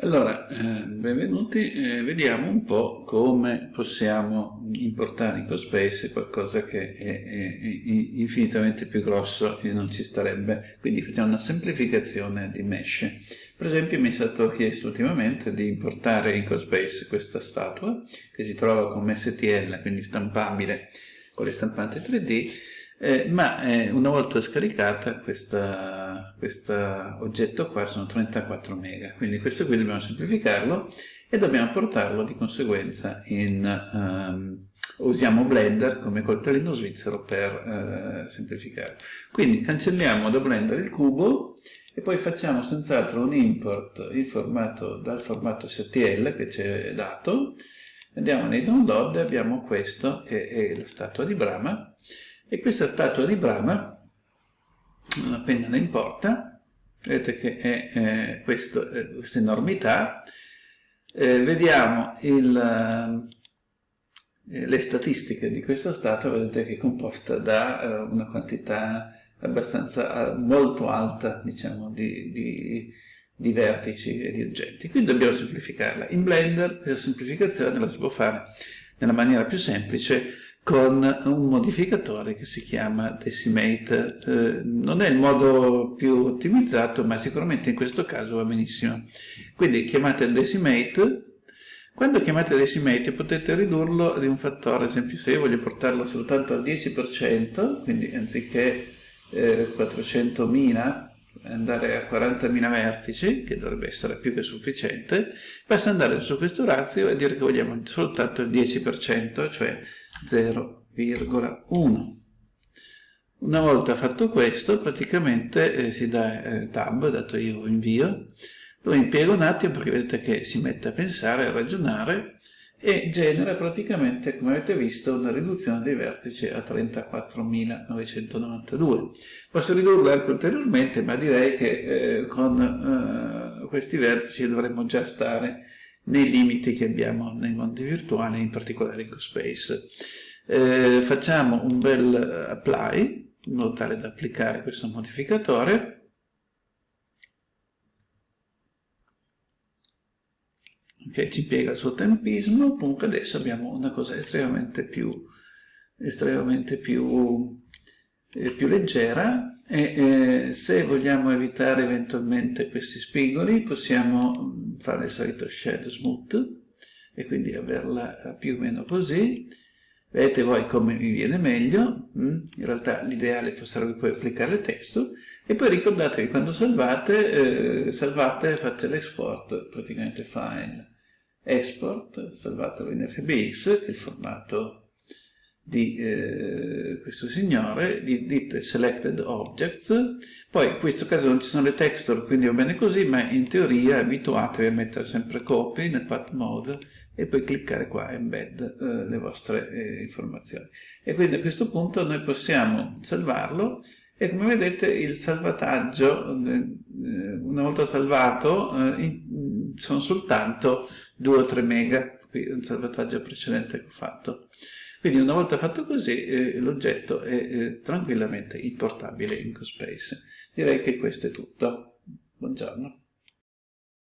Allora, eh, benvenuti, eh, vediamo un po' come possiamo importare in CoSpace qualcosa che è, infinitamente più grosso e non ci starebbe, quindi facciamo una semplificazione di mesh. Per esempio mi è stato chiesto ultimamente di importare in CoSpace questa statua che si trova come STL, quindi stampabile con le stampanti 3D, eh, ma eh, una volta scaricata questo oggetto qua sono 34 mega, quindi questo qui dobbiamo semplificarlo e dobbiamo portarlo di conseguenza in... Um, usiamo Blender come coltellino svizzero per uh, semplificare. Quindi cancelliamo da Blender il cubo e poi facciamo senz'altro un import formato, dal formato STL che ci è dato, andiamo nei download e abbiamo questo che è la statua di Brahma e questa statua di Brahma, non appena ne importa, vedete che è eh, questo, eh, questa enormità, eh, vediamo il, eh, le statistiche di questa statua, vedete che è composta da eh, una quantità abbastanza molto alta, diciamo, di, di, di vertici e di oggetti. Quindi dobbiamo semplificarla. In Blender questa semplificazione la si può fare nella maniera più semplice con un modificatore che si chiama Decimate. Eh, non è il modo più ottimizzato, ma sicuramente in questo caso va benissimo. Quindi chiamate Decimate, quando chiamate Decimate potete ridurlo di un fattore, ad esempio se io voglio portarlo soltanto al 10%, quindi anziché eh, 400.000 andare a 40.000 vertici, che dovrebbe essere più che sufficiente, basta andare su questo razio e dire che vogliamo soltanto il 10%, cioè 0,1. Una volta fatto questo, praticamente eh, si dà eh, tab, dato io invio, lo impiego un attimo perché vedete che si mette a pensare, a ragionare e genera praticamente, come avete visto, una riduzione dei vertici a 34.992. Posso ridurlo anche ulteriormente, ma direi che eh, con eh, questi vertici dovremmo già stare nei limiti che abbiamo nei mondi virtuali, in particolare in CoSpace. Eh, facciamo un bel apply, in modo tale da applicare questo modificatore, che ci piega il suo tempismo, comunque adesso abbiamo una cosa estremamente più, estremamente più, eh, più leggera e eh, se vogliamo evitare eventualmente questi spigoli possiamo mm, fare il solito shed smooth e quindi averla più o meno così. Vedete voi come mi viene meglio mm? in realtà l'ideale sarebbe poi applicare il testo. E poi ricordatevi quando salvate eh, salvate fate l'export praticamente file export salvatelo in FBX che è il formato di eh, questo signore, di, dite selected objects, poi in questo caso non ci sono le texture, quindi va bene così, ma in teoria abituatevi a mettere sempre copy nel path mode e poi cliccare qua embed eh, le vostre eh, informazioni. E quindi a questo punto noi possiamo salvarlo e come vedete il salvataggio, eh, una volta salvato, eh, sono soltanto 2 o 3 mega, qui è un salvataggio precedente che ho fatto. Quindi una volta fatto così eh, l'oggetto è tranquillamente importabile in CoSpace. Direi che questo è tutto. Buongiorno.